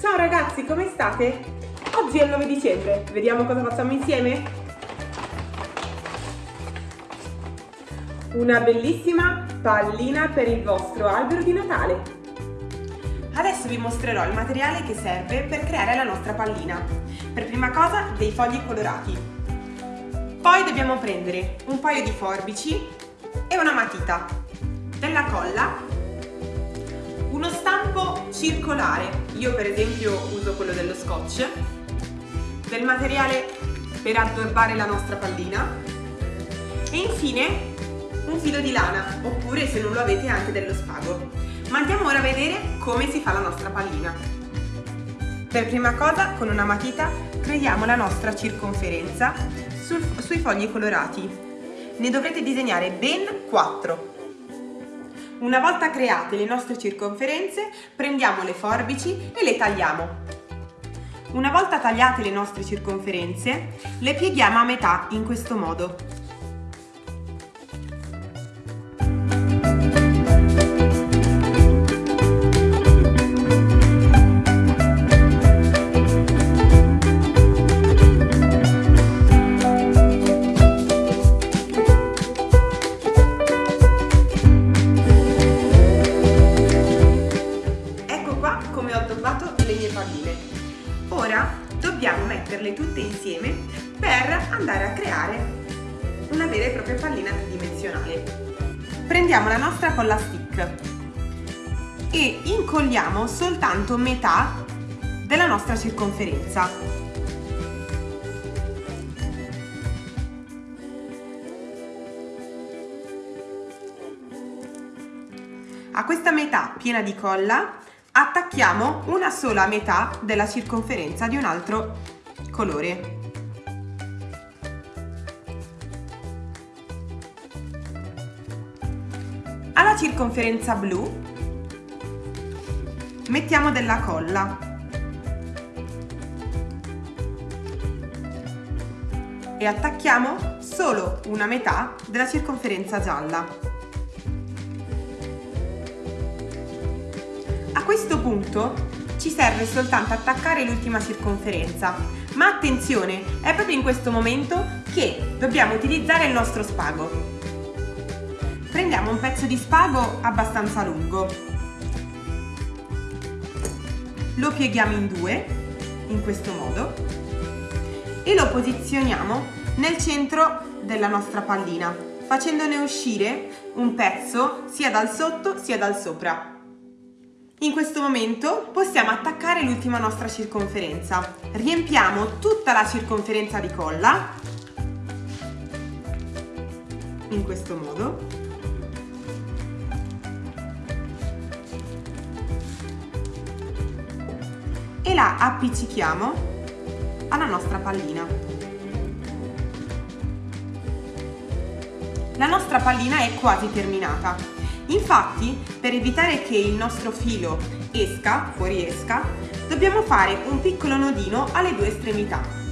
Ciao ragazzi, come state? Oggi è il 9 dicembre, vediamo cosa facciamo insieme? Una bellissima pallina per il vostro albero di Natale. Adesso vi mostrerò il materiale che serve per creare la nostra pallina. Per prima cosa dei fogli colorati. Poi dobbiamo prendere un paio di forbici e una matita, della colla circolare, io per esempio uso quello dello scotch, del materiale per addobbare la nostra pallina e infine un filo di lana, oppure se non lo avete anche dello spago. Ma andiamo ora a vedere come si fa la nostra pallina. Per prima cosa con una matita creiamo la nostra circonferenza sul, sui fogli colorati. Ne dovrete disegnare ben 4 una volta create le nostre circonferenze, prendiamo le forbici e le tagliamo. Una volta tagliate le nostre circonferenze, le pieghiamo a metà in questo modo. Dobbiamo metterle tutte insieme per andare a creare una vera e propria pallina tridimensionale. Prendiamo la nostra colla stick e incolliamo soltanto metà della nostra circonferenza. A questa metà piena di colla attacchiamo una sola metà della circonferenza di un altro colore. Alla circonferenza blu mettiamo della colla e attacchiamo solo una metà della circonferenza gialla. Questo punto ci serve soltanto attaccare l'ultima circonferenza, ma attenzione, è proprio in questo momento che dobbiamo utilizzare il nostro spago. Prendiamo un pezzo di spago abbastanza lungo, lo pieghiamo in due, in questo modo, e lo posizioniamo nel centro della nostra pallina, facendone uscire un pezzo sia dal sotto sia dal sopra. In questo momento possiamo attaccare l'ultima nostra circonferenza. Riempiamo tutta la circonferenza di colla, in questo modo. E la appiccichiamo alla nostra pallina. La nostra pallina è quasi terminata. Infatti, per evitare che il nostro filo esca, fuoriesca, dobbiamo fare un piccolo nodino alle due estremità.